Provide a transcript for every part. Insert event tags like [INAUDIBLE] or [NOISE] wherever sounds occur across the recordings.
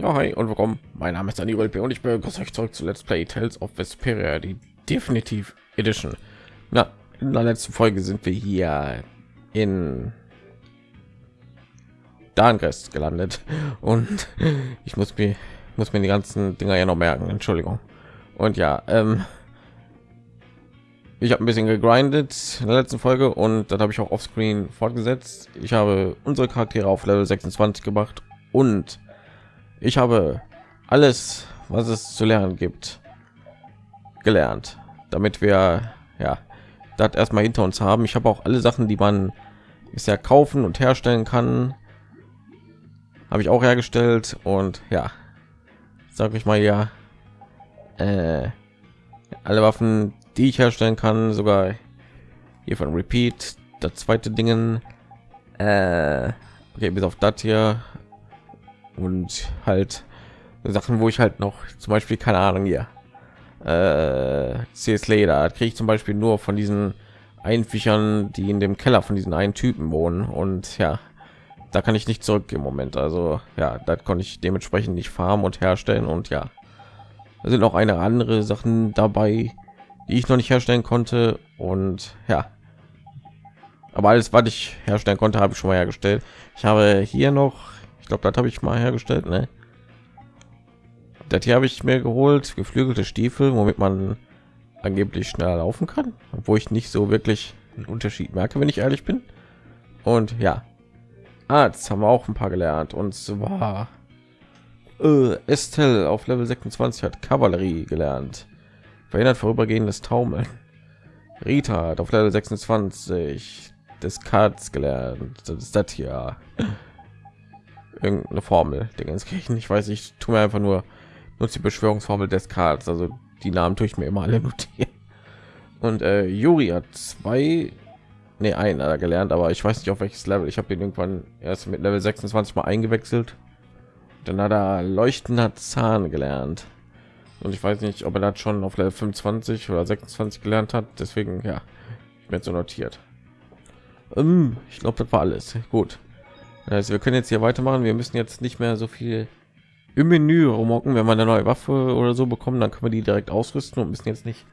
Ja, hi und willkommen. Mein Name ist Daniel und ich begrüße euch zurück zu Let's Play Tales of Vesperia, die Definitiv Edition. Na, in der letzten Folge sind wir hier in Darngrest gelandet und ich muss mir muss mir die ganzen Dinger ja noch merken. Entschuldigung. Und ja, ähm, ich habe ein bisschen gegrindet in der letzten Folge und dann habe ich auch offscreen fortgesetzt. Ich habe unsere Charaktere auf Level 26 gemacht und ich habe alles, was es zu lernen gibt, gelernt, damit wir ja das erstmal hinter uns haben. Ich habe auch alle Sachen, die man ja kaufen und herstellen kann, habe ich auch hergestellt und ja, sage ich mal ja, äh, alle Waffen, die ich herstellen kann, sogar hier von Repeat, das zweite Dingen, äh, okay, bis auf das hier und halt Sachen, wo ich halt noch zum Beispiel keine Ahnung hier äh, CS Leder kriege ich zum Beispiel nur von diesen Einfichern, die in dem Keller von diesen einen Typen wohnen und ja, da kann ich nicht zurück im Moment. Also ja, da konnte ich dementsprechend nicht farmen und herstellen und ja, da sind auch eine andere Sachen dabei, die ich noch nicht herstellen konnte und ja, aber alles, was ich herstellen konnte, habe ich schon mal hergestellt. Ich habe hier noch glaube, das habe ich mal hergestellt. Ne? Das hier habe ich mir geholt, geflügelte Stiefel, womit man angeblich schneller laufen kann, obwohl ich nicht so wirklich einen Unterschied merke, wenn ich ehrlich bin. Und ja, ah, jetzt haben wir auch ein paar gelernt. Und zwar äh, Estelle auf Level 26 hat Kavallerie gelernt, verhindert vorübergehendes Taumeln. Rita hat auf Level 26 des Cards gelernt. Das ist das hier irgendeine Formel der Kirchen. Ich weiß, ich tue mir einfach nur nutze die Beschwörungsformel des Karls. Also die Namen tue ich mir immer alle [LAUGHS] notieren. Und äh, Juri hat zwei, nee, ein er gelernt, aber ich weiß nicht auf welches Level. Ich habe den irgendwann erst mit Level 26 mal eingewechselt. Dann hat er leuchtender Zahn gelernt. Und ich weiß nicht, ob er das schon auf Level 25 oder 26 gelernt hat. Deswegen, ja, ich bin so notiert. Ähm, ich glaube, das war alles. Gut. Also wir können jetzt hier weitermachen. Wir müssen jetzt nicht mehr so viel im Menü rumhocken. Wenn man eine neue Waffe oder so bekommen, dann können wir die direkt ausrüsten und müssen jetzt nicht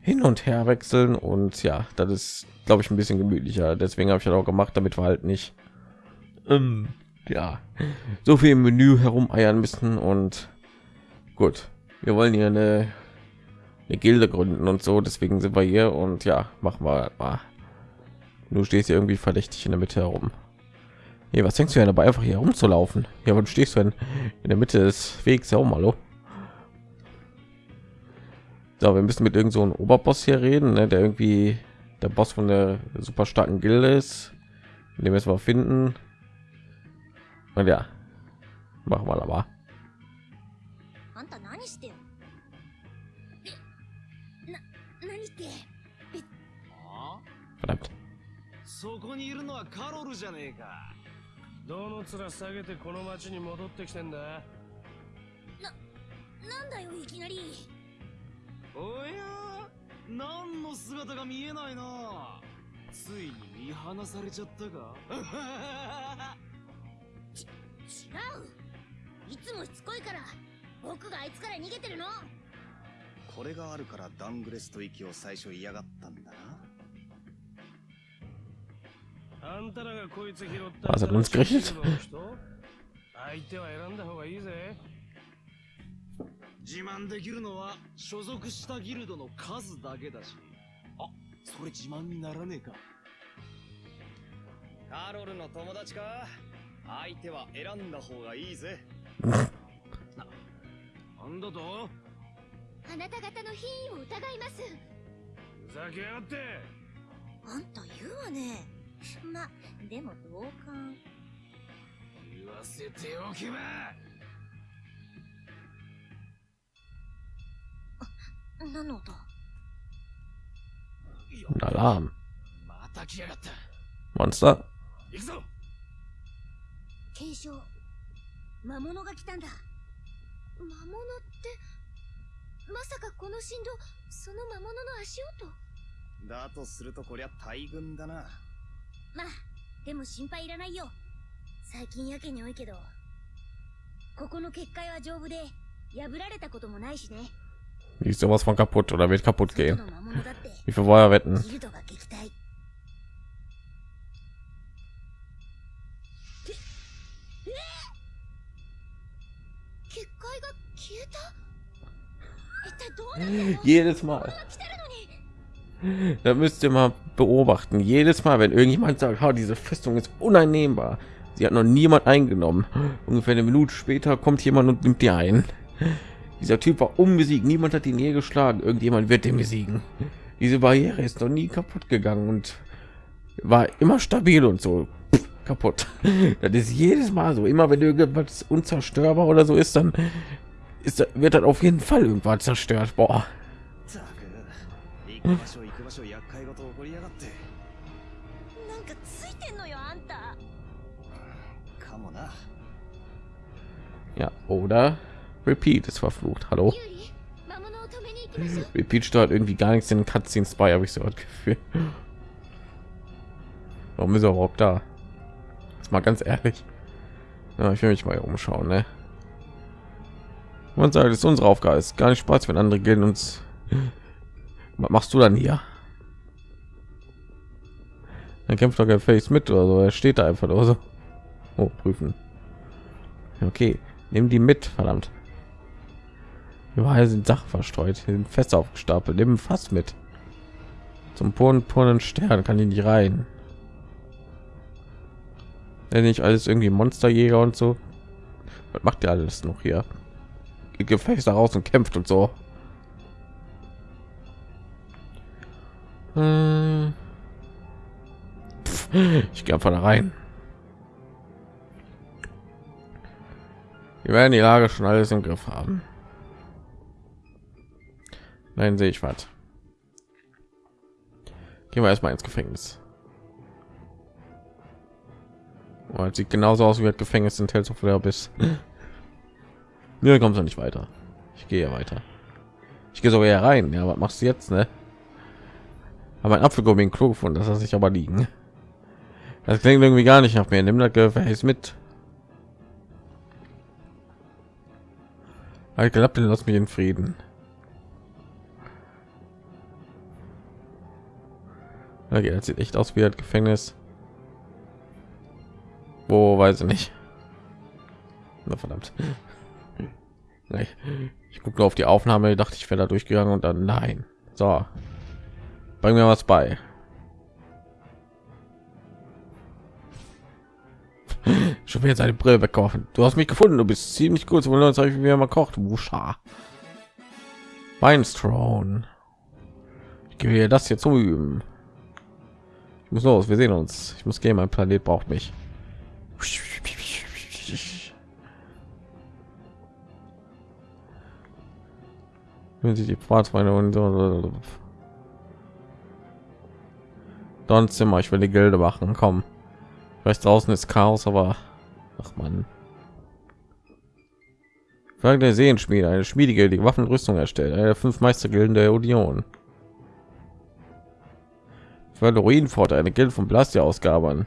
hin und her wechseln. Und ja, das ist, glaube ich, ein bisschen gemütlicher. Deswegen habe ich das auch gemacht, damit wir halt nicht ähm, ja so viel im Menü herumeiern müssen. Und gut, wir wollen hier eine, eine Gilde gründen und so. Deswegen sind wir hier und ja, machen wir mal. Du stehst hier irgendwie verdächtig in der Mitte herum. Hey, was denkst du ja dabei, einfach hier rumzulaufen? Ja, aber du stehst du in, in der Mitte des Wegs ja auch mal. Oh. So, wir müssen mit irgend so einem Oberboss hier reden, ne, der irgendwie der Boss von der super starken Gilde ist. Den müssen wir finden. Und ja, machen wir aber. Verdammt. そこにいるのはカロルじゃねえか。 どの面下げてこの町に戻ってきてんだ？な、なんだよいきなり。おや何の姿が見えないな。ついに見放されちゃったか？[LAUGHS] ち、違う。いつもしつこいから。僕があいつから逃げてるの。これがあるからダングレスと息を最初嫌がったんだな Was hat uns gerichtet? 自慢できるのは所属したギルドの数だけだし。あそれ自慢にならねえか。カロルの友達か。相手は選んだ方がいいぜ。[LAUGHS] ななんだと？あなた方の品位を疑います。ふざけやがって。あんた言うわねま、でも同感。言わせておけば。何の音？Alarm. Monster. 継承。魔物が来たんだ。魔物ってまさかこの振動その魔物の足音？だとするとこりゃ大群だなまあでも心配いらないよ最近やけに多いけどここの結界は丈夫で破られたこともないしね Die ist sowas von kaputt oder wird kaputt 外 gehen. Wie viel Feuer wetten? Jedes Mal. da müsst ihr mal beobachten. Jedes Mal, wenn irgendjemand sagt, oh, diese Festung ist uneinnehmbar, sie hat noch niemand eingenommen. Ungefähr eine Minute später kommt jemand und nimmt die ein. Dieser Typ war unbesiegt, niemand hat ihn je geschlagen. Irgendjemand wird den besiegen. Diese Barriere ist noch nie kaputt gegangen und war immer stabil und so Pff, kaputt. Das ist jedes Mal so. Immer wenn irgendwas unzerstörbar oder so ist, dann ist, wird dann auf jeden Fall irgendwann zerstört. Boah. Ja, oder Repeat ist verflucht. Hallo? Repeat steuert irgendwie gar nichts in cutscenes bei habe ich so ein Gefühl. Warum ist er überhaupt da? Jetzt mal ganz ehrlich. Ja, ich will mich mal umschauen, ne? Man sagt, es ist unsere Aufgabe. Ist gar nicht Spaß, wenn andere gehen uns. Was machst du dann hier? Dann kämpft doch kein Face mit oder so. Er steht da einfach oder so. Oh, prüfen. Okay nehmen die mit, verdammt. Überall sind Sachen verstreut, sind fest aufgestapelt. Nehmen fast mit. Zum puren Stern kann ich nicht rein. Wenn nicht alles irgendwie Monsterjäger und so. Was macht ihr alles noch hier? Geht Gefecht raus und kämpft und so. Hm. Ich gehe einfach da rein. Wir werden die Lage schon alles im Griff haben. Nein, sehe ich was. Gehen wir erstmal ins Gefängnis. Oh, sieht genauso aus wie das Gefängnis in Tales of the Abyss. Mir kommt nicht weiter. Ich gehe weiter. Ich gehe sogar rein. Ja, was machst du jetzt, ne? Aber ein Apfelgummi im Klo gefunden, das lasse ich aber liegen. Das klingt irgendwie gar nicht nach mir. Nimm das Gefäß mit. Ich glaube, den lass mich in Frieden. Okay, das sieht echt aus wie das Gefängnis. Wo weiß ich nicht. Na verdammt. [LAUGHS] Nee. Ich gucke nur auf die Aufnahme, dachte ich wäre da durchgegangen und dann nein. So, bring mir was bei. Schon wieder seine Brille wegkaufen. Du hast mich gefunden. Du bist ziemlich gut. Wollen wir uns wie man kocht. Wuscha. Minestrone. Ich gebe das hier zum Üben. Ich muss los. Wir sehen uns. Ich muss gehen. Mein Planet braucht mich. Wenn sie die Pfadfinder und. Don Zimmer. Ich will die Gilde machen. Komm. Vielleicht draußen ist Chaos, aber ach man. Frage der Seenschmiede, eine Schmiede, die Waffen erstellt, eine der fünf Meistergilden der Union. Für eine Ruinenpforte, eine Gilde von Blastia ausgaben.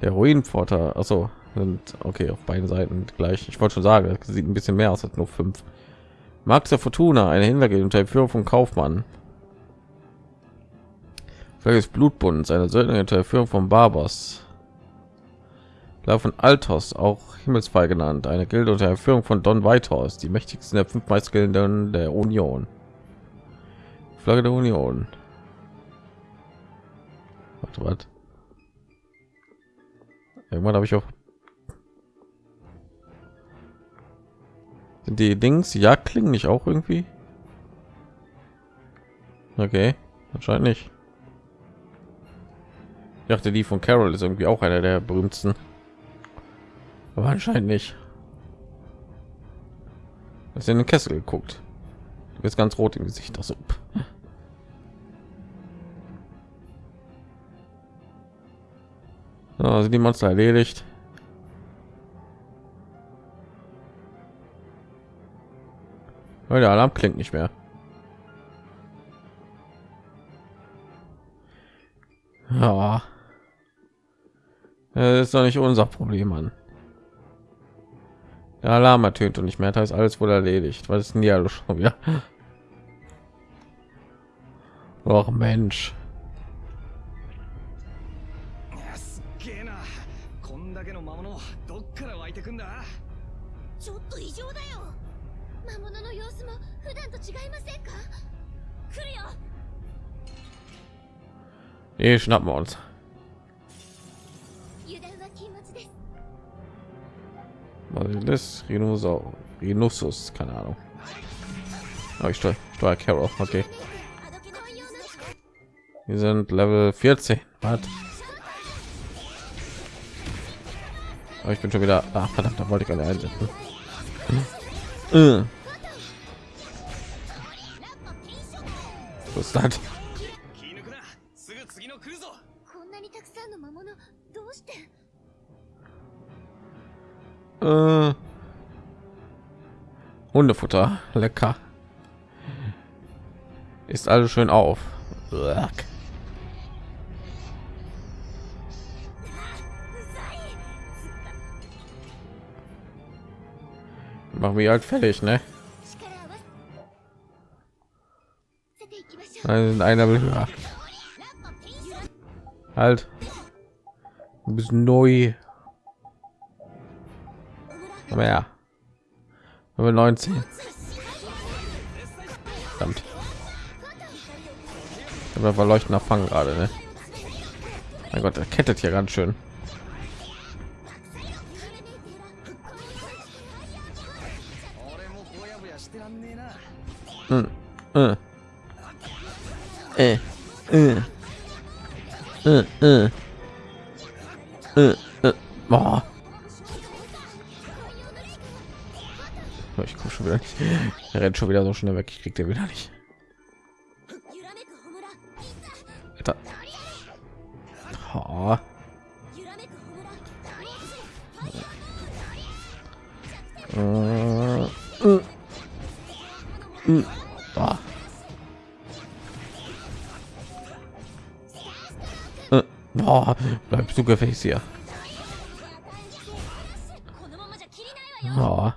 Der Ruinenpforter, also sind okay auf beiden Seiten gleich. Ich wollte schon sagen, das sieht ein bisschen mehr aus als nur fünf. Max der Fortuna, eine Hintergilde unter Führung von Kaufmann. Flagge des Blutbunds, eine Söldner unter der Führung von Barbos. Flagge von Altos, auch Himmelsfall genannt, eine Gilde unter der Führung von Don Whitehorse, die mächtigsten der fünf Meistergilden der Union. Flagge der Union. Warte, warte. Irgendwann habe ich auch Sind die Dings ja klingen nicht auch irgendwie? Okay, anscheinend nicht. Dachte, die von Carol ist irgendwie auch einer der berühmtesten. Aber anscheinend nicht. Hast in den Kessel geguckt? Du ganz rot im Gesicht. Also, so, sind die Monster erledigt? Weil der Alarm klingt nicht mehr. Ja. Das ist doch nicht unser Problem, Mann. Der Alarm ertönt und nicht mehr, das heißt alles wohl erledigt. Was ist denn hier schon wieder? [LAUGHS] Och Mensch. いやすっげえなこんだけの魔物どっから湧いてくんだちょっと異常だよ魔物の様子も普段と違いませんか来るよ Nee, schnappen wir uns. das Rhinosaurus? Keine Ahnung. Oh, ich steuere steuer Carol, okay. Wir sind Level 14. Was? Oh, ich bin schon wieder. Ach, verdammt, da wollte ich alle einsetzen. Was ist das? Äh, Hundefutter, lecker. Ist alles schön auf. Uck. Machen wir halt fertig, ne? Nein, einer will höher. Halt. Du bist neu aber ja aber 19 Verdammt. aber verleuchtender fang gerade ne? mein gott er kettet hier ganz schön hm. Äh. Äh. Äh. Äh. Äh. Äh. Äh. Ich komme schon wieder nicht. Er rennt schon wieder so schnell weg. Ich krieg den wieder nicht. Alter. Oh. Uh, uh, uh, ah. Oh, bleibst du gefäß hier. Oh.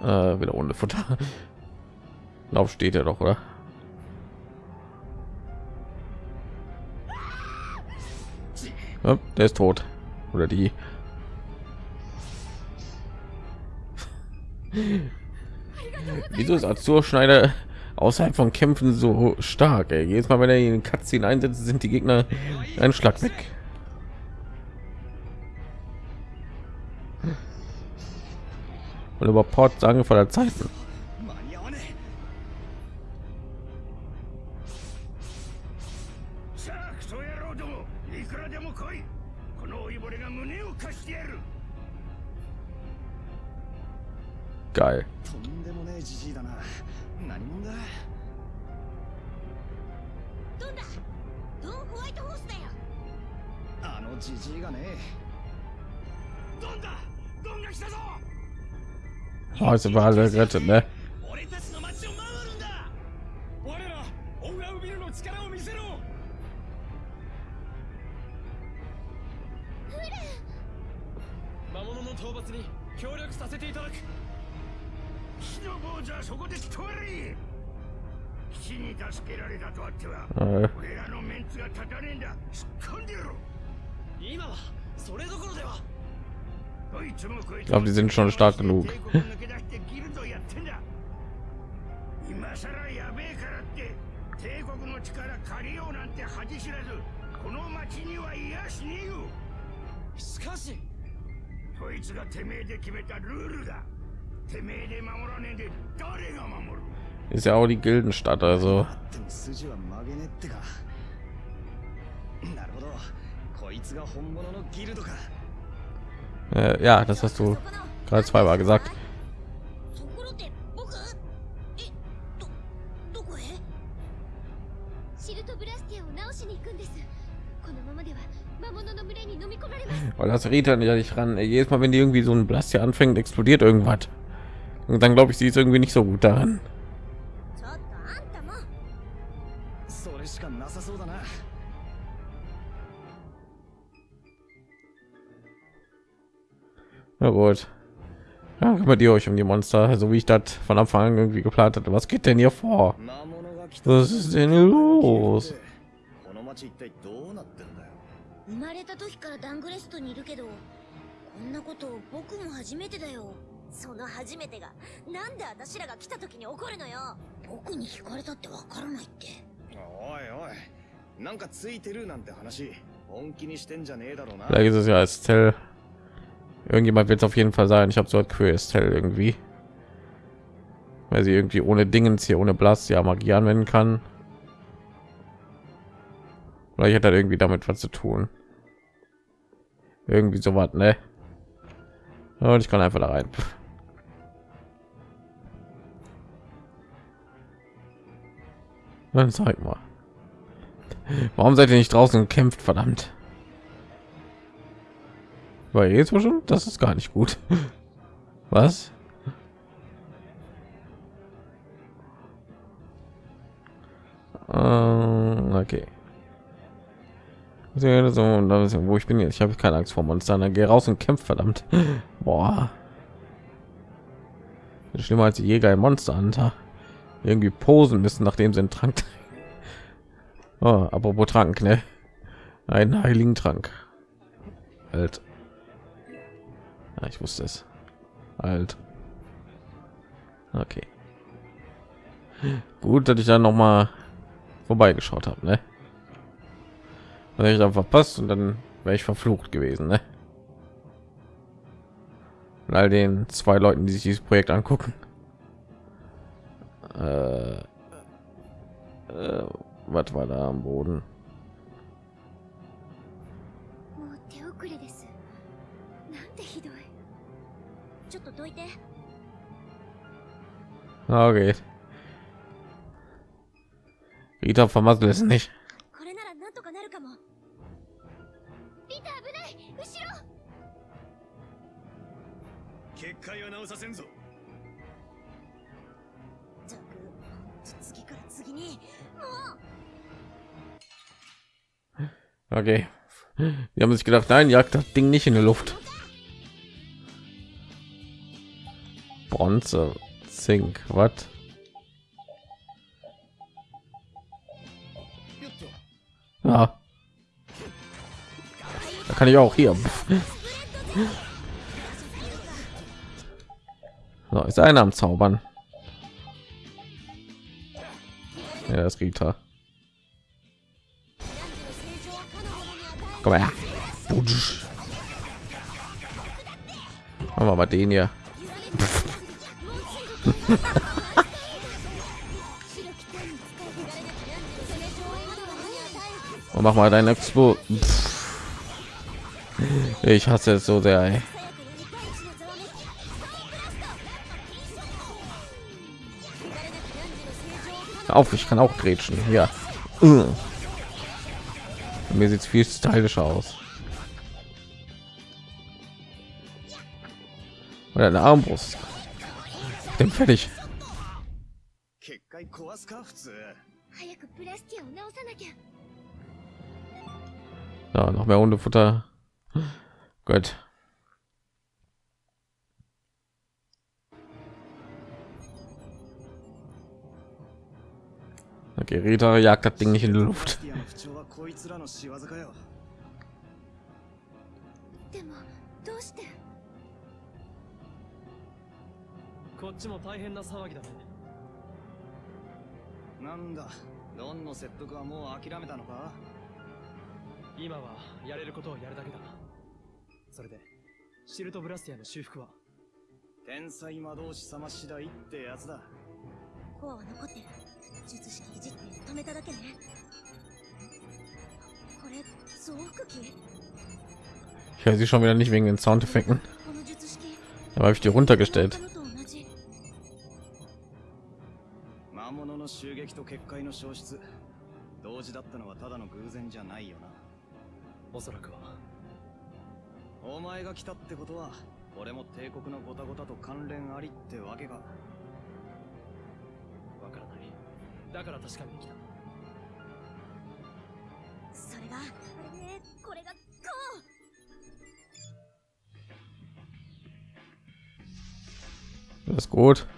Äh, wieder ohne Futter. Lauf steht er doch, oder? Ja, der ist tot. Oder die. Wieso ist Azur Schneider außerhalb von Kämpfen so stark? Ey? Jedes Mal, wenn er in Cutscene einsetzt, sind die Gegner einen Schlag weg. Und über Port sagen vor der Zeit. 間 Oh, jetzt sind wir alle gerettet, ne? 俺たちの町を守るんだ我らオウラウビルの力を見せろ魔物の討伐に協力させていただく騎士の坊主はそこで止まれ騎士に助けられたとあっては Äh, 俺らのメンツが立たねえんだ。突っ込んでやろ今はそれどころでは Ich glaube, die sind schon stark genug. 帝国抜け出してギルドやってんだ今さらやべえからって帝国の力借りようなんて恥知らずこの町にはいやしねえよしかしこいつがてめえで決めたルールだてめえで守らねえで誰が守る ist ja auch die Gildenstadt, also でも筋は曲げねってかなるほどこいつが本物のギルドか äh, ja, das hast du gerade zweimal gesagt. Weil das Rita ja nicht ran. Jedes Mal, wenn die irgendwie so ein Blast hier anfängt, explodiert irgendwas. Und dann glaube ich, sie ist irgendwie nicht so gut daran. Na gut. Ja, kümmert ihr euch um die Monster, so wie ich das von Anfang an irgendwie geplant hatte. Was geht denn hier vor? Was ist denn hier los? 生まれた時からダングレストにいるけどこんなこと僕も初めてだよその初めてがなんで私らが来た時に起こるのよ僕に聞かれたってわからないっておいおいなんかついてるなんて話本気にしてんじゃねえだろうな Irgendjemand wird es auf jeden Fall sein. Ich habe so für Estelle irgendwie. Weil sie irgendwie ohne Dingens hier, ohne Blast, ja Magie anwenden kann. Vielleicht hat er irgendwie damit was zu tun. Irgendwie so was, ne? Und ich kann einfach da rein. Dann zeig mal. Warum seid ihr nicht draußen und kämpft, verdammt? Weil jetzt schon, das ist gar nicht gut. [LAUGHS] Was? Ähm, okay. So, so, wo ich bin jetzt, ich habe keine Angst vor Monstern. Dann geh raus und kämpf, verdammt. [LAUGHS] Boah. Schlimmer als Jäger im Monster Hunter. Irgendwie posen müssen, nachdem sie einen Trank. [LAUGHS] Oh, apropos Trank, ne? Einen heiligen Trank. Alt. Ja, ich wusste es. Alt. Okay. Gut, dass ich dann noch mal vorbeigeschaut habe, ne? Dann hätte ich dann verpasst und dann wäre ich verflucht gewesen, ne? Und all den zwei Leuten, die sich dieses Projekt angucken. Äh, äh, was war da am Boden? Okay. Rita vermasselt es nicht. Okay. Wir haben sich gedacht, nein, jagt das Ding nicht in die Luft. Bronze. Sync. Was? Ja. Da kann ich auch hier. [LAUGHS] So, ist einer am Zaubern. Ja, das Rita. Komm her. Haben wir mal den hier. Und mach mal dein Expo. Ich hasse es so sehr. Ey. Auf, ich kann auch grätschen. Ja. Mir sieht viel stylischer aus. Oder eine Armbrust. Denn fertig. Ja, noch mehr Hundefutter. Gut. Okay, jagt das Ding nicht in die Luft. こっちも大変な騒ぎだね。なんだロンの説得はもう諦めたのか？今はやれることをやるだけだ。それでシルトブラスティアの修復は？天才魔導士様次第ってやつだ。コアは残ってる。術式いじって止めただけね。これ増幅器？Ich höre sie schon wieder nicht wegen den Soundeffekten. この術式。Da habe ich die runtergestellt. 襲撃と結界の消失同時だったのはただの偶然じゃないよな。おそらくは。お前が来たってことは俺も帝国のゴタゴタと関連ありってわけかわからない。だから確かめに来た。それがこれねこれがこう。Das ist gut.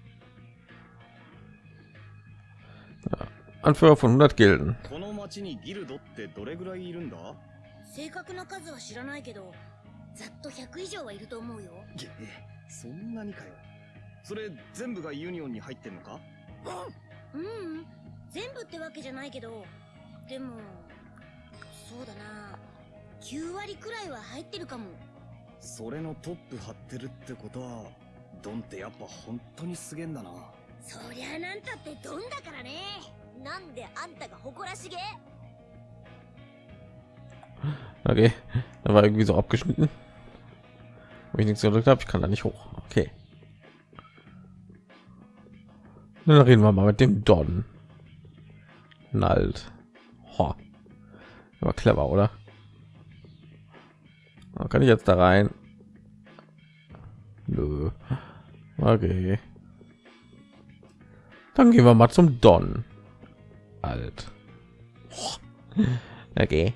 Anführer von 100 Gilden. この町にギルドってどれぐらいいるんだ？正確な数は知らないけどざっと100以上はいると思うよ。げそんなにかよ。それ全部がユニオンに入ってんのか？うん。うん。全部ってわけじゃないけどでもそうだな。9割くらいは入ってるかも。それのトップ張ってるってことはドンってやっぱ本当にすげえんだな。そりゃなんたってドンだからねなんであんたが誇らしげ Okay, da war irgendwie so abgeschnitten. Wo ich nichts gedrückt habe, ich kann da nicht hoch. Okay. Dann reden wir mal mit dem Don. Nalt. Ho. War clever, oder? Da kann ich jetzt da rein? Nö. Okay. Dann gehen wir mal zum Don. Alt. [LAUGHS] Okay.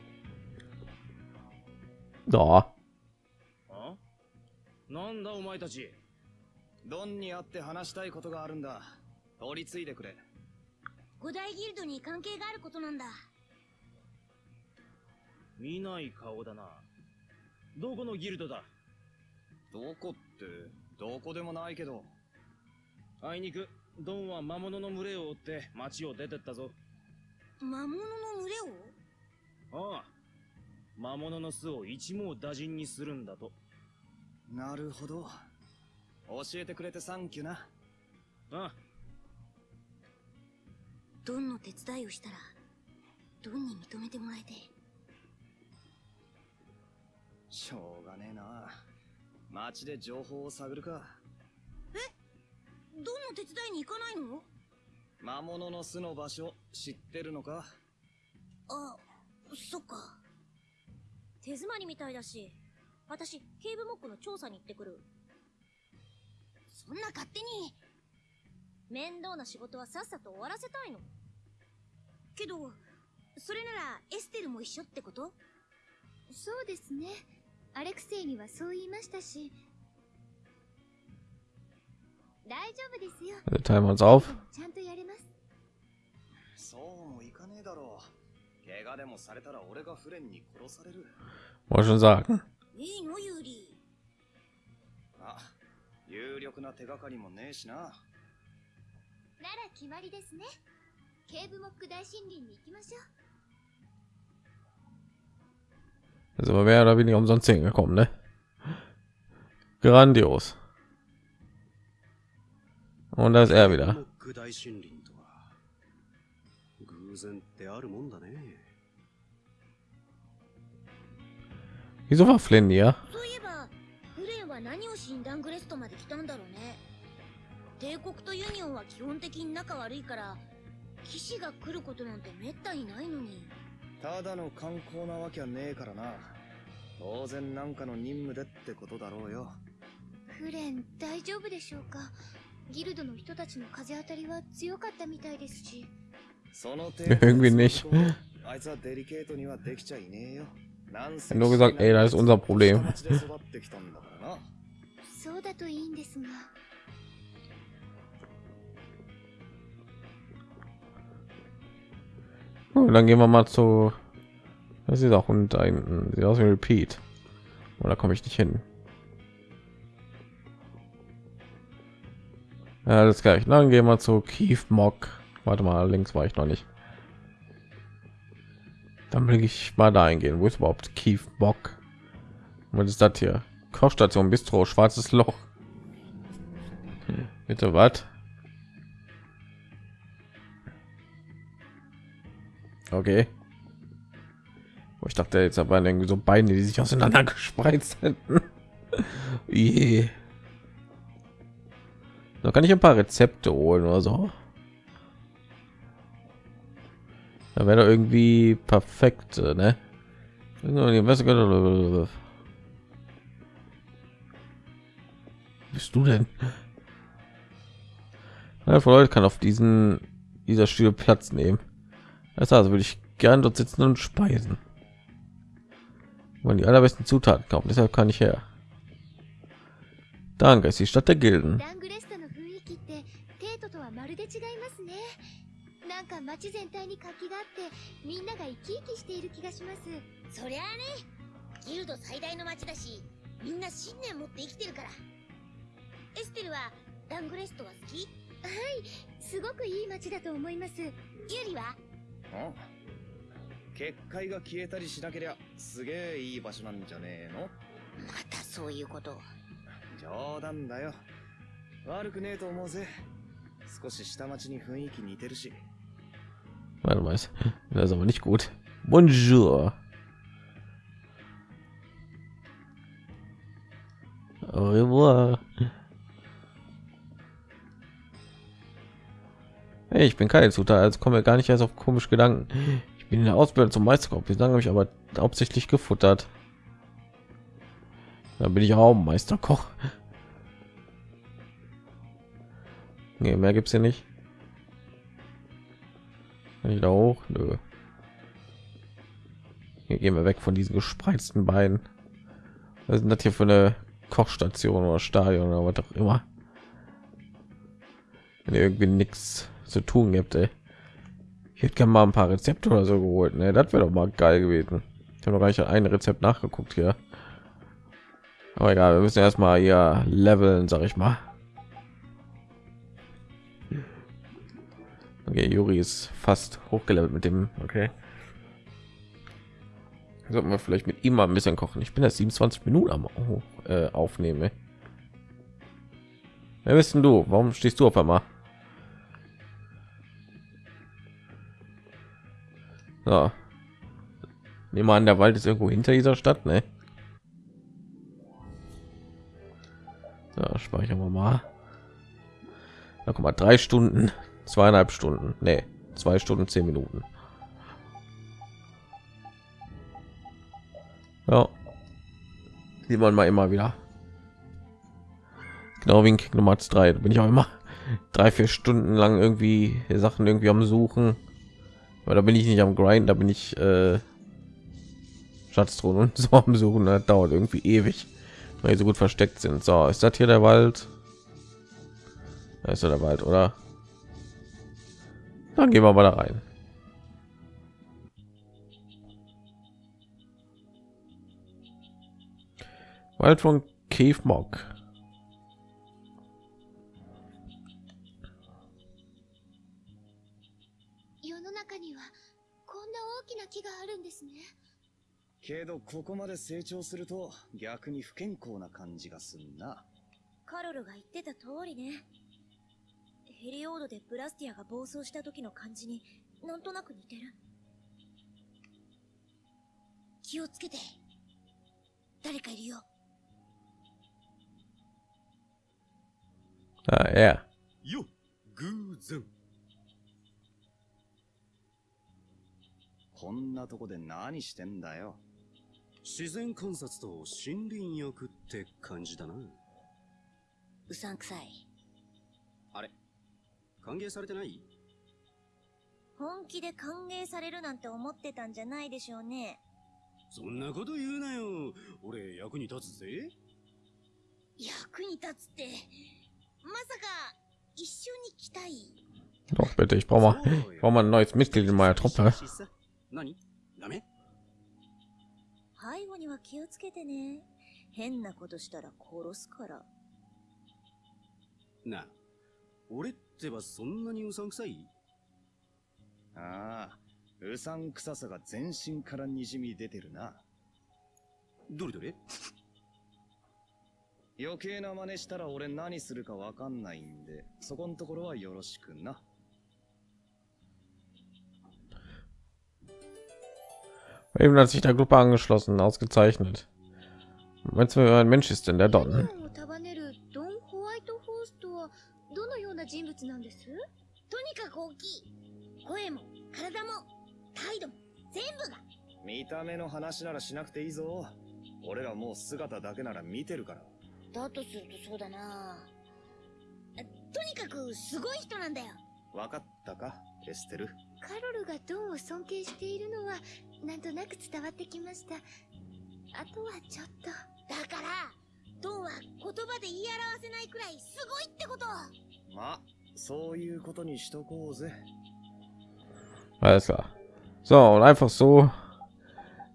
Da. あ？なんだお前たち？ドンに会って話したいことがあるんだ取り継いでくれ五大ギルドに関係があることなんだ見ない顔だな。どこのギルドだ？どこって？どこでもないけどあいにく、ドンは魔物の群れを追って町を出てったぞ。魔物の群れを？ああ。魔物の巣を一網打尽にするんだと。なるほど。教えてくれてサンキューな。ああ、ドンの手伝いをしたらドンに認めてもらえて。しょうがねえな。街で情報を探るか。ドンの手伝いに行かないの？魔物の巣の場所知ってるのか？あそっか。手詰まりみたいだし私警部モックの調査に行ってくる。そんな勝手に。面倒な仕事はさっさと終わらせたいの。けどそれならエステルも一緒ってこと？そうですね。アレクセイにはそう言いましたし Also teilen wir uns auf. ちゃんとやれますそうもいかねえだろう怪我でもされたら俺がフレンに殺される Wollte schon sagen. いいのユーリあ有力な手がかりもねえしななら決まりですね警部モック大森林に行きましょう Also wir mehr oder weniger umsonst hingekommen, ne? Grandios. Und da ist er wieder. モック大森林とは偶然ってあるもんだね。Wieso war Flynn hier? そういえばフレンは何をしにダングレストまで来たんだろうね。帝国とユニオンは基本的に仲悪いから騎士が来ることなんてめったにないのに。ただの観光なわけはねえからな。当然なんかの任務でってことだろうよ。フレン大丈夫でしょうか？ギルドの人たちの風当たりは強かったみたいですしその程 Irgendwie nicht. あいつはデリケートにはできちゃいねえよなんせ Nur gesagt, ey, das ist unser Problem. 下町で育ってきたんだからなそうだといいんですが Und dann gehen wir mal zu. Das ist auch Hund da hinten. Sieht aus wie Repeat. Oder komme ich nicht hin? Ja, alles gleich. Dann gehen wir zu Keith Mock. Warte mal, links war ich noch nicht. Dann will ich mal da eingehen. Wo ist überhaupt Keith Mock? Was ist das hier? Kochstation Bistro, schwarzes Loch. Hm, Bitte was? Okay. Oh, Ich dachte jetzt aber irgendwie so Beine, die sich auseinander gespreizt hätten. [LAUGHS] Je. Da kann ich ein paar Rezepte holen oder so. Da wäre irgendwie perfekt, äh, ne? Bist du denn? Ja, Leute kann auf diesen dieser Stühle Platz nehmen. Das also würde ich gern dort sitzen und speisen. Man die allerbesten Zutaten kaufen, deshalb kann ich her. Danke, ist die Stadt der Gilden. 全体に活気があってみんなが生き生きしている気がします。そりゃあね。ギルド最大の町だしみんな信念持って生きてるから。エステルはラングレストは好き？すごくいい街だと思います。ユリは？ん結界が消えたりしなけりゃすげえいい場所なんじゃねえの？またそういうこと。冗談だよ。悪くねえと思うぜ。少し下町に雰囲気似てるし Warte mal, das ist aber nicht gut. Bonjour. Au revoir. Hey, ich bin keine Zutat, also komme gar nicht erst auf komische Gedanken. Ich bin in der Ausbildung zum Meisterkoch. Bislang habe ich aber hauptsächlich gefuttert. Da bin ich auch Meisterkoch. Nee, mehr gibt's hier nicht. Kann ich da hoch? Nö. Hier gehen wir weg von diesen gespreizten Beinen. Was ist das hier für eine Kochstation oder Stadion oder was auch immer? Wenn irgendwie nichts zu tun gibt, ey. Ich hätte gerne mal ein paar Rezepte oder so geholt. Ne, das wäre doch mal geil gewesen. Ich habe noch gar nicht ein Rezept nachgeguckt hier. Aber egal, wir müssen erstmal hier leveln, sag ich mal. Okay, Juri ist fast hochgelevelt mit dem. Okay. Sollten wir vielleicht mit ihm mal ein bisschen kochen. Ich bin jetzt 27 Minuten am Au- äh, Aufnehmen. Wer bist denn du? Warum stehst du auf einmal? So. Nehmen wir an, der Wald ist irgendwo hinter dieser Stadt, ne? Ja, speichern wir mal. Da guck mal, drei Stunden, zweieinhalb Stunden, ne, zwei Stunden, zehn Minuten. Ja, sieht man mal immer wieder. Genau wie in Kingdom Hearts 3, da bin ich auch immer drei, vier Stunden lang irgendwie Sachen irgendwie am Suchen. Aber da bin ich nicht am Grind, da bin ich äh, Schatztruhen [LAUGHS] und so am Suchen. Das dauert irgendwie ewig, weil die so gut versteckt sind. So, ist das hier der Wald? Da ist ja der Wald, oder? Dann gehen wir mal da rein. Wald von Cave Mock. ヘリオードでブラスティアが暴走した時の感じになんとなく似てる。気をつけて。誰かいるよ。Ah, ja. よ偶然。こんなとこで何してんだよ。自然観察と森林浴って感じだな。うさんくさい歓迎されてない？本気で歓迎されるなんて思ってたんじゃないでしょうね。そんなこと言うなよ。俺役に立つぜ。役に立つってまさか一緒に来たい？Doch bitte, ich brauche mal, ich brauche mal ein neues Mitglied in meiner Truppe. 何ダメ背後には気をつけてね。変なことしたら殺すから。なあ俺ってばそんなにうさんくさいああうさんくささが全身からにじみ出てるなどれどれ余計な真似したら俺何するかわかんないんでそこんところはよろしくな Eben hat sich der Gruppe angeschlossen, ausgezeichnet. Meinst du, wer ein Mensch ist denn der Don? 人物なんです？とにかく大きい。声も体も態度も全部が。見た目の話ならしなくていいぞ。俺らもう姿だけなら見てるから。だとするとそうだな。とにかくすごい人なんだよ。分かったか？エステル。カロルがドンを尊敬しているのはなんとなく伝わってきました。あとはちょっと。だからドンは言葉で言い表せないくらいすごいってことまあそういうことにしとこうぜ Alles klar. So, und einfach so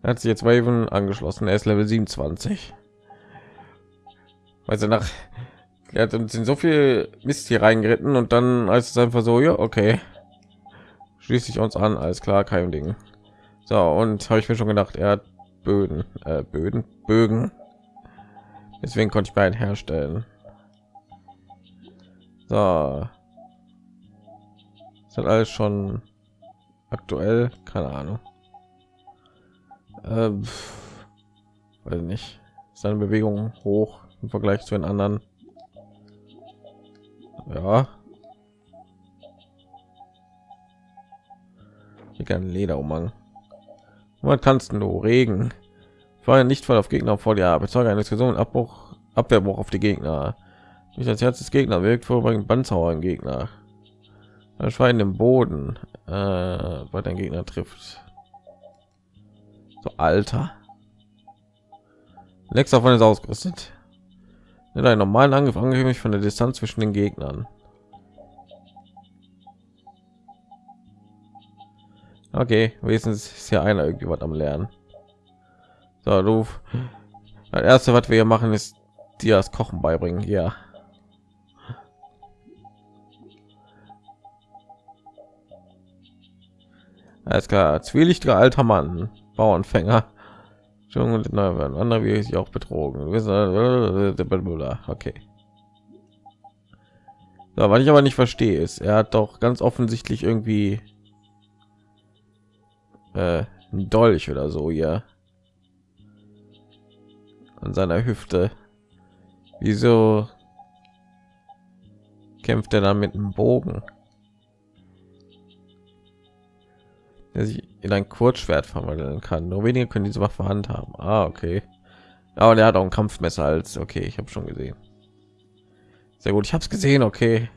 hat sich jetzt Raven angeschlossen. Er ist Level 27. Also nach er hat uns in so viel Mist hier reingeritten und dann als es einfach so, ja, okay. Schließe ich uns an, alles klar, kein Ding. So, und habe ich mir schon gedacht, er hat Böden, äh, Böden, Bögen. Deswegen konnte ich beiden herstellen. So. Ist das alles schon aktuell? Keine Ahnung. Ähm, weiß nicht. Seine Bewegung hoch im Vergleich zu den anderen. Ja. Hier kein Lederumhang. Was kannst du Regen? Feuer nicht voll auf Gegner vor dir. Bezeuge eines gesunden Abbruch, Abwehrbruch auf die Gegner. Nicht das Herz des Gegner wirkt, vorbringen Bandzauer im Gegner. Ein Schwein im Boden, äh, weil dein Gegner trifft. So alter. Lex davon ist ausgerüstet. Mit einem normalen Angriff angehörig von der Distanz zwischen den Gegnern. Okay, wenigstens ist hier einer irgendwie was am Lernen. So, du. Das erste, was wir hier machen, ist dir das Kochen beibringen. Ja. Alles klar, zwielichtiger alter Mann, Bauernfänger. Schon und andere wie sich auch betrogen. Okay. So, was ich aber nicht verstehe, ist, er hat doch ganz offensichtlich irgendwie äh, ein Dolch oder so hier an seiner Hüfte. Wieso kämpft er dann mit einem Bogen? der sich in ein Kurzschwert verwandeln kann. Nur wenige können diese Waffe handhaben. Ah, okay. Aber der hat auch ein Kampfmesser als okay, ich habe schon gesehen. Sehr gut, ich habe es gesehen, okay.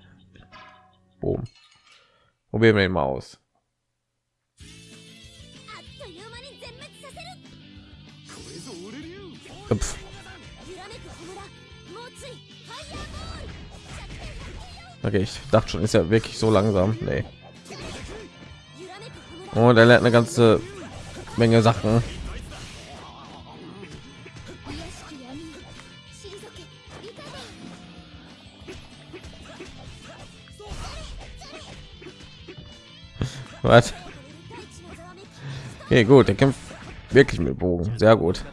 Boom. Probieren wir ihn mal aus. Pff. Okay, ich dachte schon, ist ja wirklich so langsam. Nee. Oh, und er lernt eine ganze Menge Sachen. [LAUGHS] Was? Okay, gut, er kämpft wirklich mit Bogen. Sehr gut.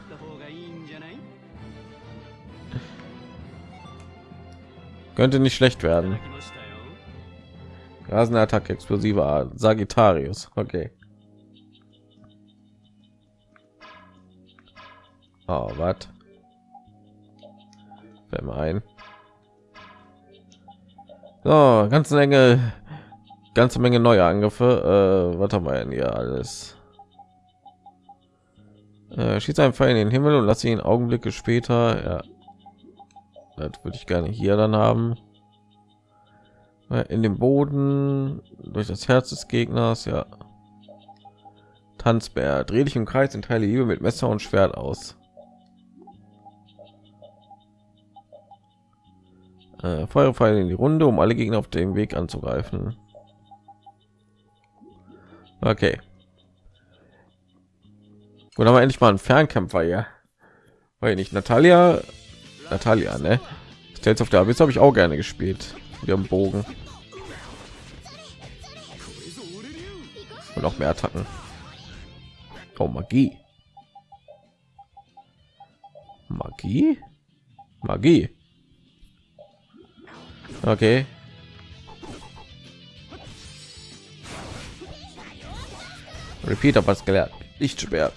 Könnte nicht schlecht werden. Rasenattack attacke explosive sagittarius okay oh, was wenn wir ein so ganze menge ganze menge neue angriffe äh, was haben wir denn hier alles äh, schießt einen Pfeil in den Himmel und lasse ihn Augenblicke später. Ja. Das würde ich gerne hier dann haben in den Boden durch das Herz des Gegners. Ja, Tanzbär, dreh dich im Kreis und teile Liebe mit Messer und Schwert aus. Äh, Feuerpfeil in die Runde, um alle Gegner auf dem Weg anzugreifen. Okay. Gut, haben wir endlich mal einen Fernkämpfer hier. Weil nicht Natalia, Natalia, ne? Stellt auf der Abyss habe ich auch gerne gespielt wir haben Bogen und noch mehr Attacken. Oh Magie, Magie, Magie. Okay. Repeater was gelernt. Lichtschwert.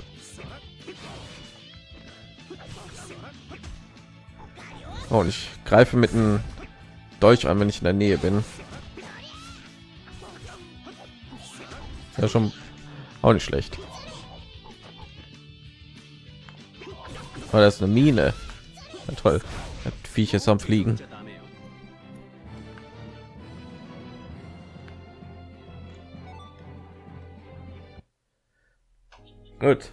Oh, und ich greife mit einem Dolch an, wenn ich in der Nähe bin. Ja, schon auch nicht schlecht. Oh, das ist eine Mine. Ja, toll. Das Viech ist am Fliegen. Gut.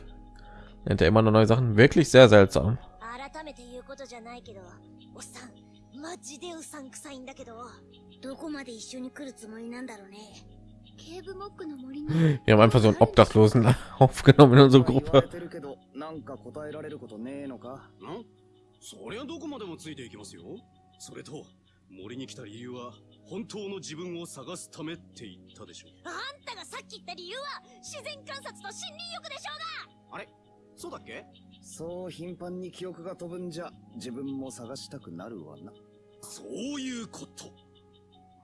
Nennt er immer noch neue Sachen. Wirklich sehr seltsam. マジでうさんくさいんだけどどこまで一緒に来るつもりなんだろうね。ケーブモックの森に Wir haben einfach so einen Obdachlosen aufgenommen in unsere 言われ Gruppe. てるけどなん [LAUGHS] か答えられることねえのか？ん？そりゃどこまでもついていきますよ。それと、森に来た理由は、本当の自分を探すためって言ったでしょ。あんたがさっき言った理由は自然観察と森林浴でしょあれ？そうだっけ？そう頻繁に記憶が飛ぶんじゃ自分も探したくなるわなそういうこと。うが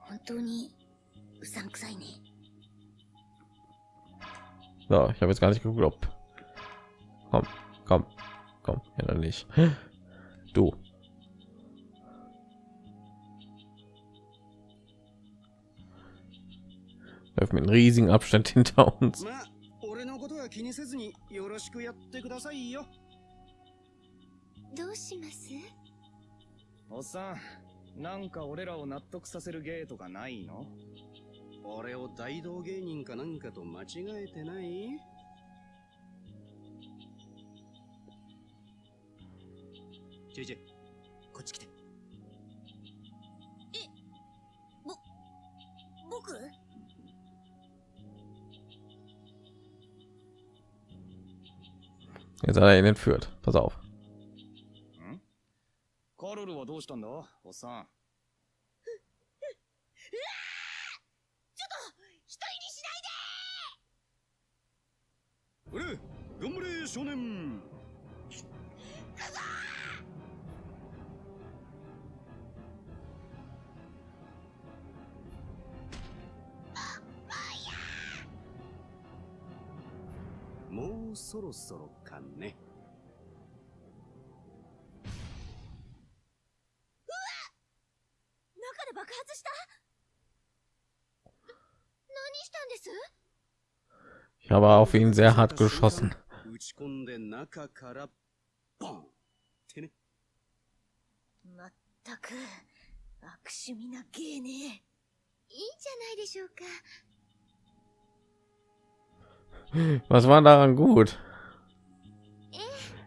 本当にうさんくさいね So, ich habe jetzt gar nicht geglaubt. Komm, komm, komm, ja dann nicht. [GASPS] Du. Läuft mit einem riesigen Abstand [LAUGHS] hinter uns. なんか俺らを納得させる芸とかないの？俺を大道芸人かなんかと間違えてない？ちょいちこっち来てえぼ僕？Jetzt hat er ihn entführt. Pass auf. うしたんだ？おっさん。う、わちょっと一人にしないで頑張れ少年もうそろそろかね。Ich habe auf ihn sehr hart geschossen. Was war daran gut?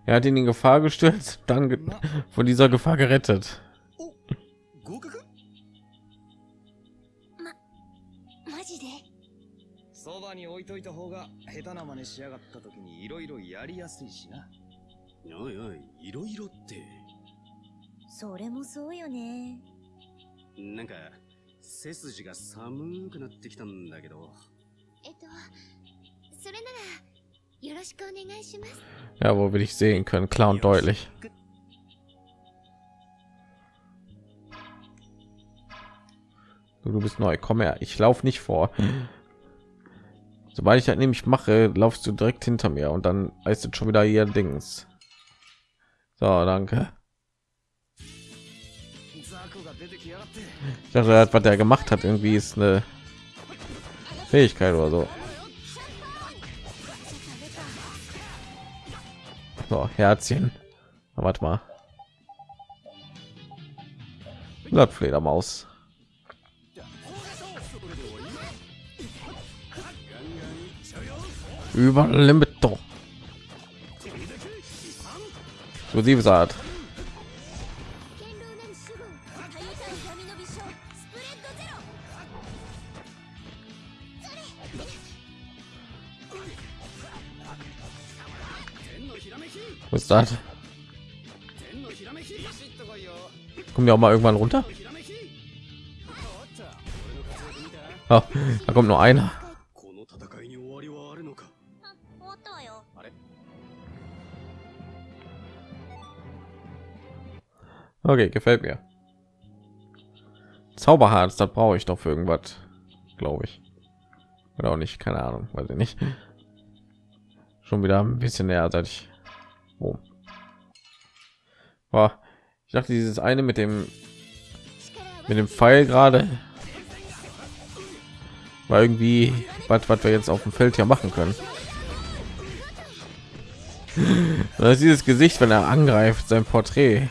Er hat ihn in Gefahr gestürzt, dann von dieser Gefahr gerettet. そばに置いといた方が下手な真似しやがった時にいろいろやりやすいしなおいおい、いろいろって。それもそうよねなんか、背筋が寒くなってきたんだけど。えっとそれならよろしくお願いします Ja, wo will ich sehen können? Klar und deutlich. Du bist neu. Komm her. Ich laufe nicht vor. Sobald ich halt nämlich mache, laufst du direkt hinter mir und dann heißt es schon wieder ihr Dings. So, danke. Ich dachte, was der gemacht hat, irgendwie ist eine Fähigkeit oder so. So, Herzchen. Na, warte mal. Blattfledermaus. über Limito. So sie gesagt. Was ist das? Kommen wir auch mal irgendwann runter? Oh, da kommt nur einer. Okay, gefällt mir. Zauberharz, das brauche ich doch für irgendwas, glaube ich. Oder auch nicht, keine Ahnung, weiß ich nicht. Schon wieder ein bisschen näher, seit ich. Oh. Boah, Ich dachte, dieses eine mit dem mit dem Pfeil gerade war irgendwie was, was wir jetzt auf dem Feld hier machen können. [LAUGHS] Das ist dieses Gesicht, wenn er angreift, sein Porträt.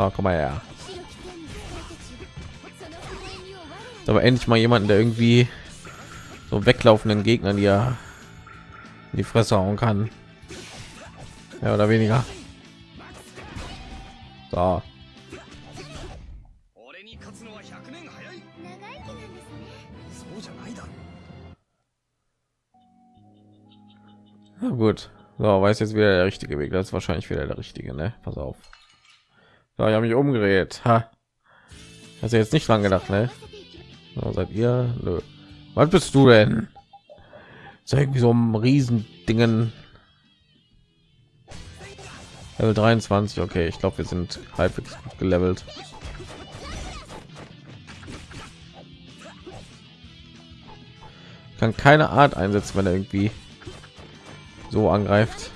Na, komm mal her. Aber endlich mal jemanden, der irgendwie so weglaufenden Gegnern ja in die Fresse hauen kann. Ja oder weniger. So. Na gut. So, weiß jetzt wieder der richtige Weg. Das ist wahrscheinlich wieder der richtige, ne? Pass auf. So, ich habe mich umgedreht. Ha. Hast du jetzt nicht lang gedacht, ne? So, seid ihr? Nö. Was bist du denn? Ja irgendwie so ein riesen Dingen. Level 23, okay, ich glaube, wir sind halbwegs gut gelevelt. Kann keine Art einsetzen, wenn er irgendwie so angreift.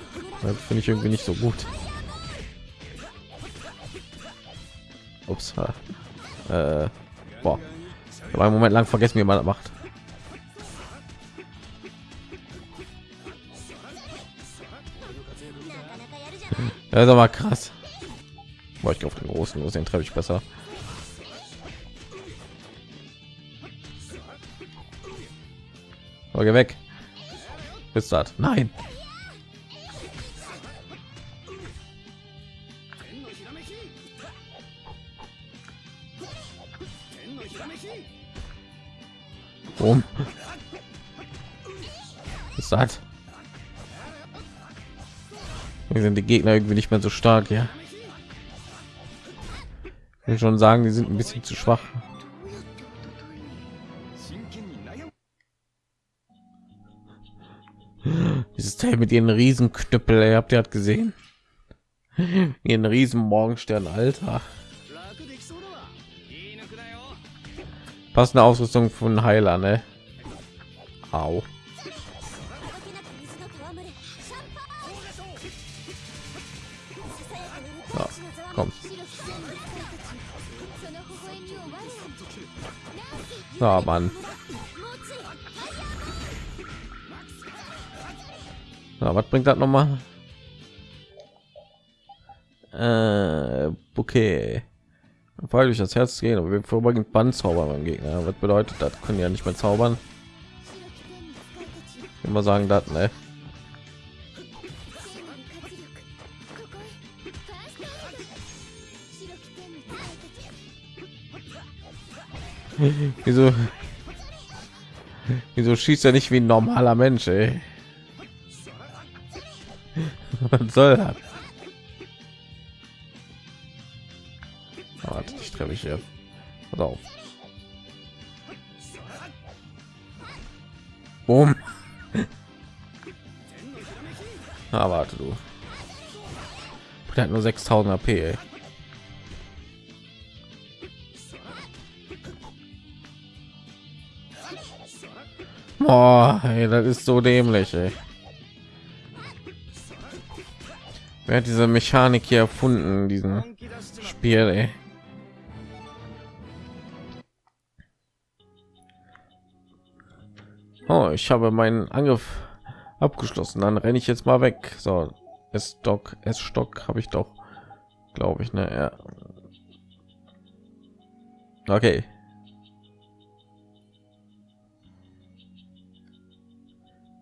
Finde ich irgendwie nicht so gut. Ups. Äh, boah. Habe einen Moment lang vergessen, wie man das macht. Das ist aber krass. Boah, ich auf den großen los, den treffe ich besser. Aber geh weg. Bis das. Nein. Strom. Ist das? Sind die Gegner irgendwie nicht mehr so stark, ja. Ich will schon sagen, die sind ein bisschen zu schwach. Dieses Teil mit ihren Riesenknüppel, ihr habt ihr hat gesehen. ihren riesen Morgenstern, Alter. passende Ausrüstung von Heiler, ne? Au. Ja, komm. Na, oh, Mann. Na, was bringt das nochmal? Äh, okay weil durch das Herz gehen, und wir vorübergehend Bandzauber beim Gegner. Was bedeutet das? Können ja nicht mehr zaubern. Immer sagen das, ne? [LAUGHS] wieso wieso schießt er nicht wie ein normaler Mensch, ey? [LAUGHS] Was soll das? Aber ich treffe ich jetzt. Pass auf. Boom. Na, [LAUGHS] ah, warte du. Der hat nur 6000 AP. Ey. Oh, ey, das ist so dämlich. Ey. Wer hat diese Mechanik hier erfunden, diesen Spiel? Ey? Ich habe meinen Angriff abgeschlossen. Dann renne ich jetzt mal weg. So, es Stock, es Stock habe ich doch, glaube ich, ne? Ja. Okay.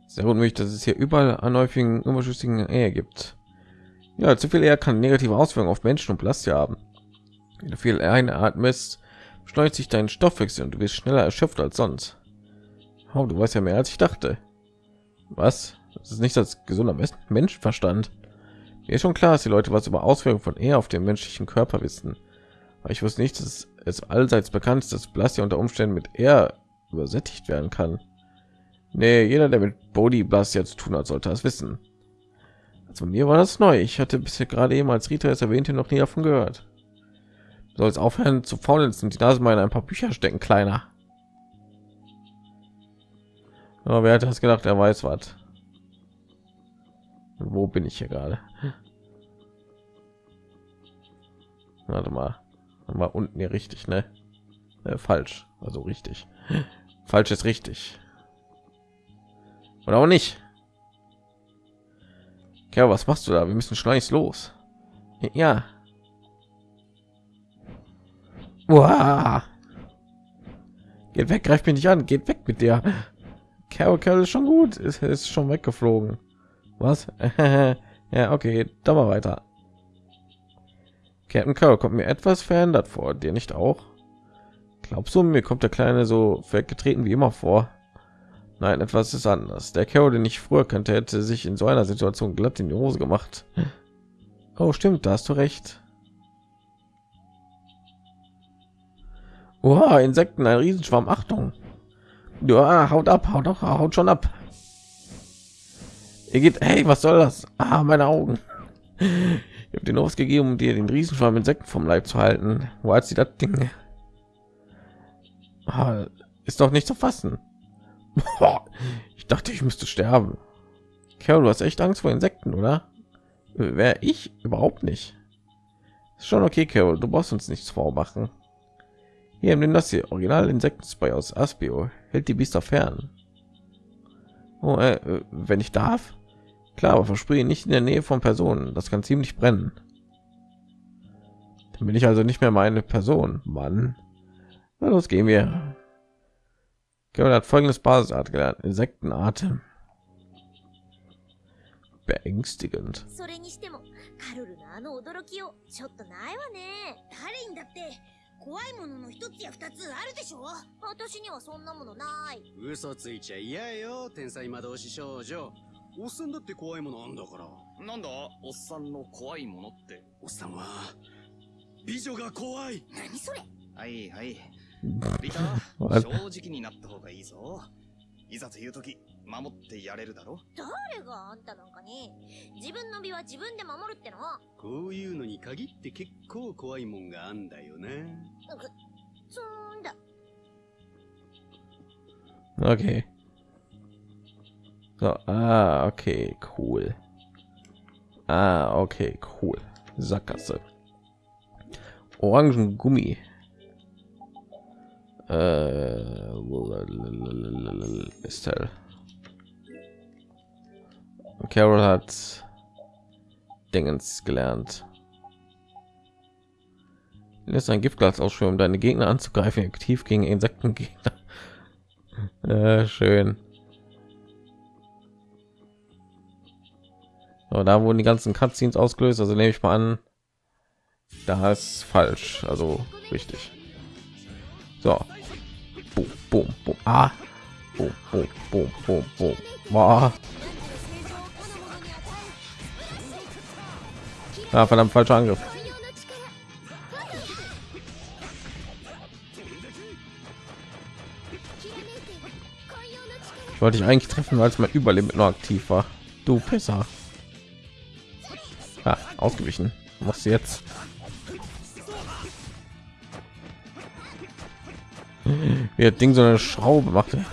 Sehr gut möglich, dass es hier überall an häufigen überschüssigen Ehe gibt. Ja, zu viel Ehe kann negative Auswirkungen auf Menschen und Plastik haben. Wenn du viel einatmest, beschleunigt sich dein Stoffwechsel und du wirst schneller erschöpft als sonst. Oh, du weißt ja mehr als ich dachte. Was? Das ist nicht das gesunder Menschenverstand. Mir ist schon klar, dass die Leute was über Auswirkungen von Ehe auf den menschlichen Körper wissen. Aber ich wusste nicht, dass es allseits bekannt ist, dass Plastik unter Umständen mit Ehe übersättigt werden kann. Nee, jeder, der mit Body Blast jetzt tun hat, sollte das wissen. Also mir war das neu. Ich hatte bisher gerade eben als Rita es erwähnte noch nie davon gehört. Du sollst aufhören zu faulenzen und die Nase mal in ein paar Bücher stecken, kleiner. Aber wer hat das gedacht? Er weiß was. Wo bin ich hier gerade? Warte mal. War unten hier richtig, ne? Äh, falsch. Also richtig. Falsch ist richtig. Oder auch nicht. Ja, was machst du da? Wir müssen schleunigst los. Ja. Uah. Geht weg, greift mich nicht an. Geht weg mit dir. Carol, Carol ist schon gut. Ist, ist schon weggeflogen. Was? [LAUGHS] ja, okay, dann mal weiter. Captain Carol kommt mir etwas verändert vor. Dir nicht auch? Glaubst du, mir kommt der Kleine so weggetreten wie immer vor? Nein, etwas ist anders. Der Carol, den ich früher kannte, hätte sich in so einer Situation glatt in die Hose gemacht. Oh, stimmt, da hast du recht. Wow, Insekten, ein Riesenschwarm, Achtung. Ja, haut ab, haut doch, haut schon ab. Ihr geht, hey, was soll das? Ah, meine Augen. Ich habe den ausgegeben, um dir den Riesenschwarm Insekten vom Leib zu halten. Wo hat sie das Ding? Ah, ist doch nicht zu fassen. Ich dachte, ich müsste sterben. Carol, du hast echt Angst vor Insekten, oder? Wäre ich überhaupt nicht. Ist schon okay, Carol. Du brauchst uns nichts vormachen. Hier, nimm das hier. Original Insektenspray aus Aspio Hält die Biester fern. Oh, äh, wenn ich darf. Klar, aber versprich nicht in der Nähe von Personen. Das kann ziemlich brennen. Dann bin ich also nicht mehr meine Person. Mann. Na, los gehen wir. Carol hat folgendes Basisart gelernt. Insektenatem. Beängstigend. それにしてもカルルのあの驚きをちょっとないわね誰にだって 怖いものの一つや二つあるでしょ？私にはそんなものない嘘ついちゃ嫌よ、天才魔導士少女。おっさんだって怖いものあんだから。なんだ？おっさんの怖いものって？おっさんは、美女が怖い。何それ？はいはい。[LAUGHS] リタ [LAUGHS]? 正直になった方がいいぞ。いざという時、守ってやれるだろ誰があんたなんかに自分の身は自分で守るってのこういうのに限って結構怖いもんがあんだよな。くそんだ Okay. So, ah, okay, cool. Ah, okay, cool. Sackgasse. Orangengummi. Äh, Estelle. Carol hat Dingens gelernt. Lässt ein Giftglas ausschwimmen, um deine Gegner anzugreifen, aktiv gegen Insektengegner. [LAUGHS] Äh, schön. So, da wurden die ganzen Cutscenes ausgelöst, also nehme ich mal an, da ist falsch, also richtig. So, boom, boom, boom, ah, boom, boom, boom, boom, boom, boah, Ah, verdammt, falscher Angriff. Ich wollte ich eigentlich treffen, als mein Überleben noch aktiv war. Du Pisser. Ah, ausgewichen. Was jetzt? Wie das Ding so eine Schraube machte.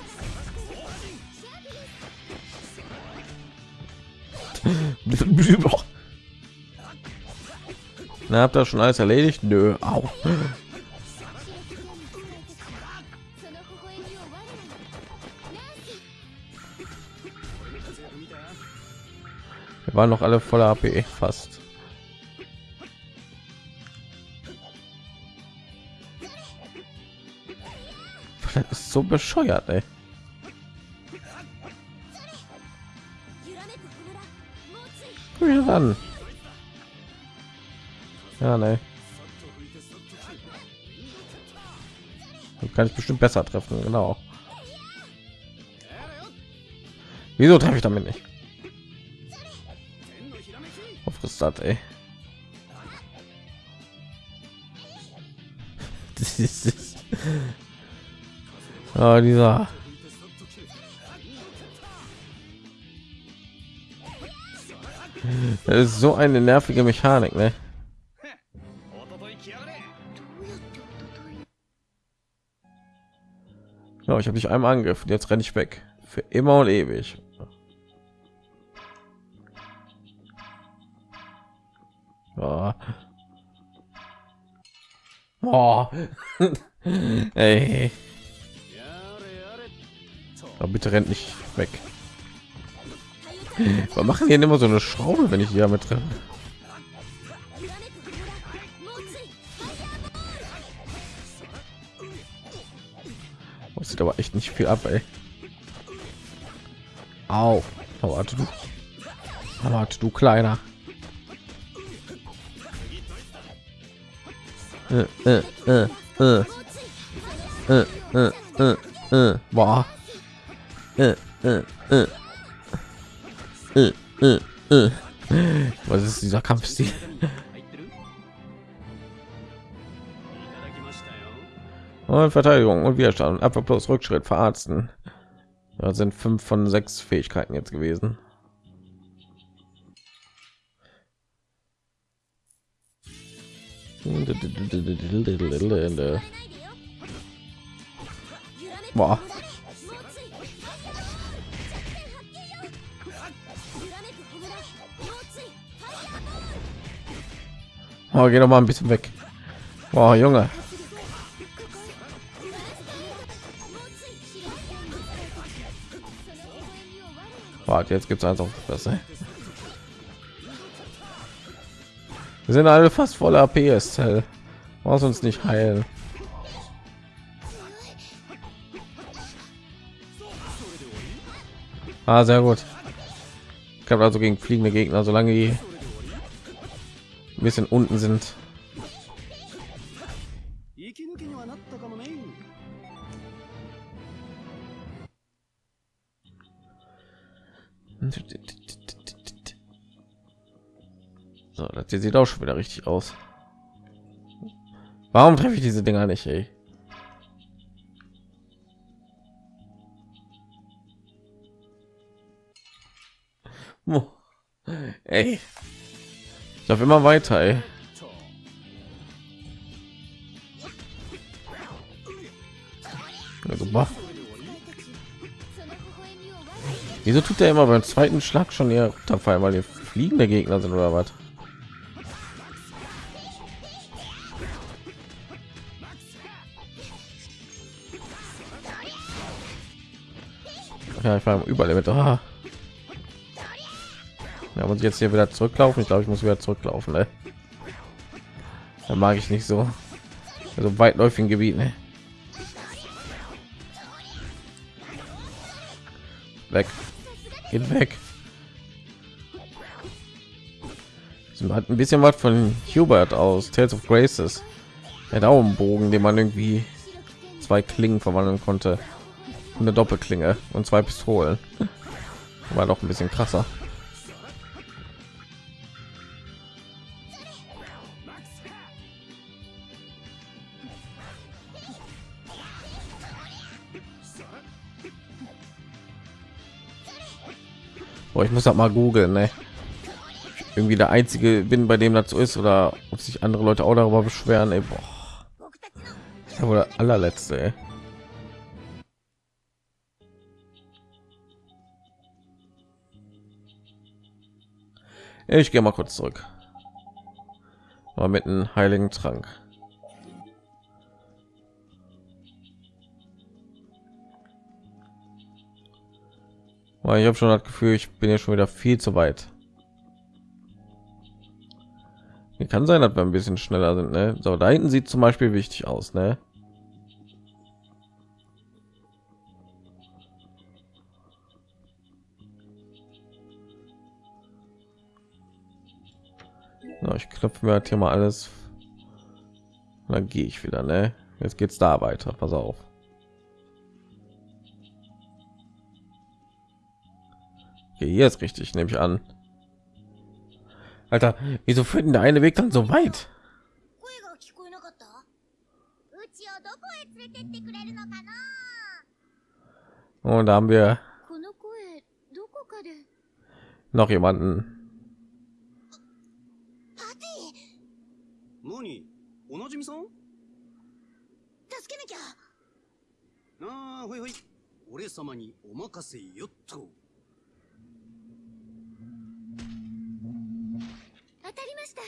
Na, habt ihr schon alles erledigt? Nö, auch. Wir waren noch alle voller AP fast. [LAUGHS] Das ist so bescheuert, ey. Wie dann? Ja, ne. Kann ich bestimmt besser treffen, genau. Wieso treffe ich damit nicht? Was frisst das, ey? [LAUGHS] Das ist. Oh, dieser. Das ist so eine nervige Mechanik, ne? Ich habe dich einmal angegriffen, jetzt renne ich weg. Für immer und ewig. Ja. Oh. [LAUGHS] Ey. Aber bitte rennt nicht weg. Wir machen hier immer so eine Schraube, wenn ich hier mit drin. Sieht aber echt nicht viel ab, ey. Au. Warte du. Warte du kleiner. Äh, äh, äh, äh. Äh, äh, äh, äh. Boah. Äh, äh, äh. Äh, äh, äh. Was ist dieser Kampfstil? Und Verteidigung und Widerstand. Abwehr plus Rückschritt verarzten. Das sind fünf von sechs Fähigkeiten jetzt gewesen. Boah. Oh, geh doch mal ein bisschen weg. Boah, Junge. Warte, jetzt gibt's eins auf. Wir sind alle fast voller PS. Muss uns nicht heilen. Ah, sehr gut. Ich habe also gegen fliegende Gegner, solange die ein bisschen unten sind. So, das sieht auch schon wieder richtig aus. Warum treffe ich diese Dinger nicht, ey? Ey. Ich laufe immer weiter, ey. Also, boah. Wieso tut der immer beim zweiten Schlag schon eher runterfallen, weil die fliegende Gegner sind oder was? Ja, ich war überall mit. Ah. Ja, muss ich jetzt hier wieder zurücklaufen? Ich glaube, ich muss wieder zurücklaufen. Ne? Da mag ich nicht so. Also weitläufigen Gebieten. Ne? Weg. Geht weg. Sie hat ein bisschen was von Hubert aus Tales of Graces. Der Daumenbogen, den man irgendwie zwei Klingen verwandeln konnte. Eine Doppelklinge und zwei Pistolen. War doch ein bisschen krasser. Boah, ich muss das mal googeln, ne? Irgendwie der einzige bin, bei dem so ist, oder ob sich andere Leute auch darüber beschweren. Ey, boah. Das ist der allerletzte. Ey. Ich gehe mal kurz zurück. Aber mit einem heiligen Trank. Ich habe schon das Gefühl, ich bin ja schon wieder viel zu weit. Kann sein, dass wir ein bisschen schneller sind. Ne? So, da hinten sieht zum Beispiel wichtig aus. Ne? So, ich knöpfe mir halt hier mal alles. Dann gehe ich wieder. Ne? Jetzt geht's da weiter. Pass auf. Okay, hier ist richtig, nehme ich an. Alter, wieso führt denn der eine Weg dann so weit? 声が聞こえなかったうちをどこへ連れてってくれるのかな Und da haben wir この声どこかで noch jemanden. パテ何おなじみさんィ助けなきゃああほいほい 俺様にお任せよっと。 当たりました。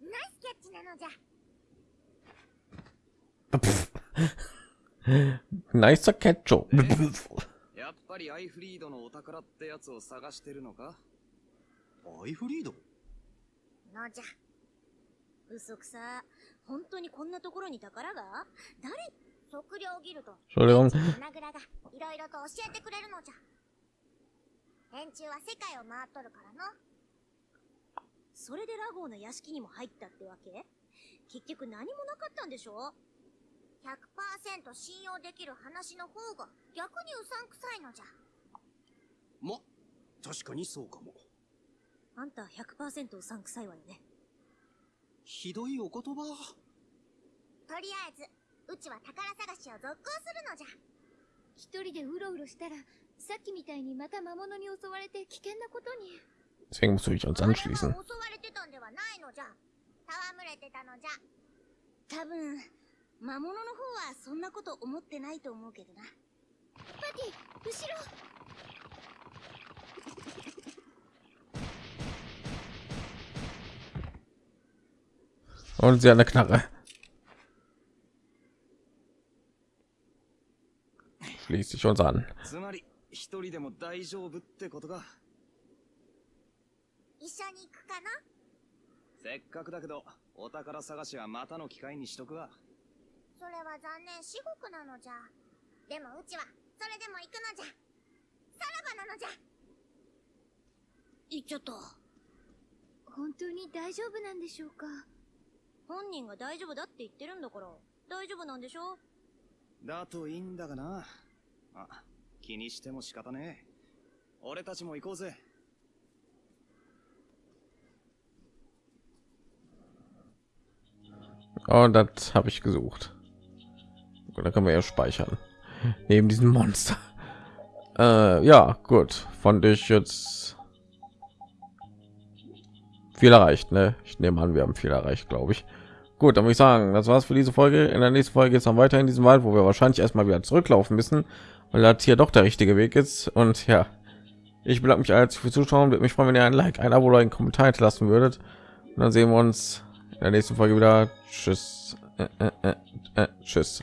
ナイスキャッチなのじゃ。[LAUGHS] Nicer Ketchup. [LAUGHS] やっぱりアイフリードのお宝ってやつを探してるのか？アイフリード？のじゃ。嘘くさ。本当にこんなところに宝が？誰？測量ギルド.花蔵がいろいろと教えてくれるのじゃ連中は世界を回っとるからの。それでラゴーの屋敷にも入ったってわけ？結局何もなかったんでしょ？100%信用できる話の方が逆にうさんくさいのじゃ。ま、確かにそうかも。あんた100%うさんくさいわよね。ひどいお言葉。とりあえずうちは宝探しを続行するのじゃ。一人でうろうろしたらさっきみたいにまた魔物に襲われて危険なことに Deswegen musst du dich uns anschließen. は襲われてたんではないのじゃ戯れてたのじゃ多分魔物の方はそんなこと思ってないと思うけどなパティ後ろ Und sie hat eine Knarre. Schließt sich uns an. つまり一人でも大丈夫ってことか。一緒に行くかな？せっかくだけどお宝探しはまたの機会にしとくわ。それは残念至極なのじゃ。でもうちはそれでも行くのじゃ。さらばなのじゃ。行っちゃった。本当に大丈夫なんでしょうか？本人が大丈夫だって言ってるんだから大丈夫なんでしょだといいんだがな。あ気にしても仕方ねえ俺たちも行こうぜ Oh, das habe ich gesucht. Und da können wir ja speichern. Neben diesem Monster. Äh, ja, gut. Fand ich jetzt viel erreicht. Ne? Ich nehme an, wir haben viel erreicht, glaube ich. Gut, dann würde ich sagen, das war's für diese Folge. In der nächsten Folge geht es dann weiter in diesem Wald, wo wir wahrscheinlich erstmal wieder zurücklaufen müssen, weil das hier doch der richtige Weg ist. Und ja, ich bedanke mich als für Zuschauen. Würde mich freuen, wenn ihr ein Like, ein Abo oder einen Kommentar hinterlassen würdet. Und dann sehen wir uns in der nächsten Folge wieder. Tschüss. Äh, äh, äh, äh, tschüss.